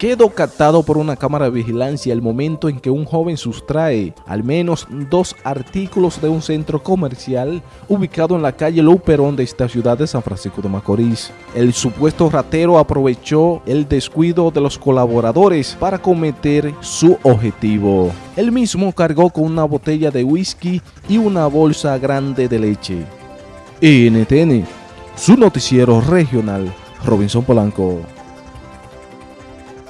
quedó captado por una cámara de vigilancia el momento en que un joven sustrae al menos dos artículos de un centro comercial ubicado en la calle Luperón de esta ciudad de San Francisco de Macorís. El supuesto ratero aprovechó el descuido de los colaboradores para cometer su objetivo. El mismo cargó con una botella de whisky y una bolsa grande de leche. NTN, su noticiero regional, Robinson Polanco.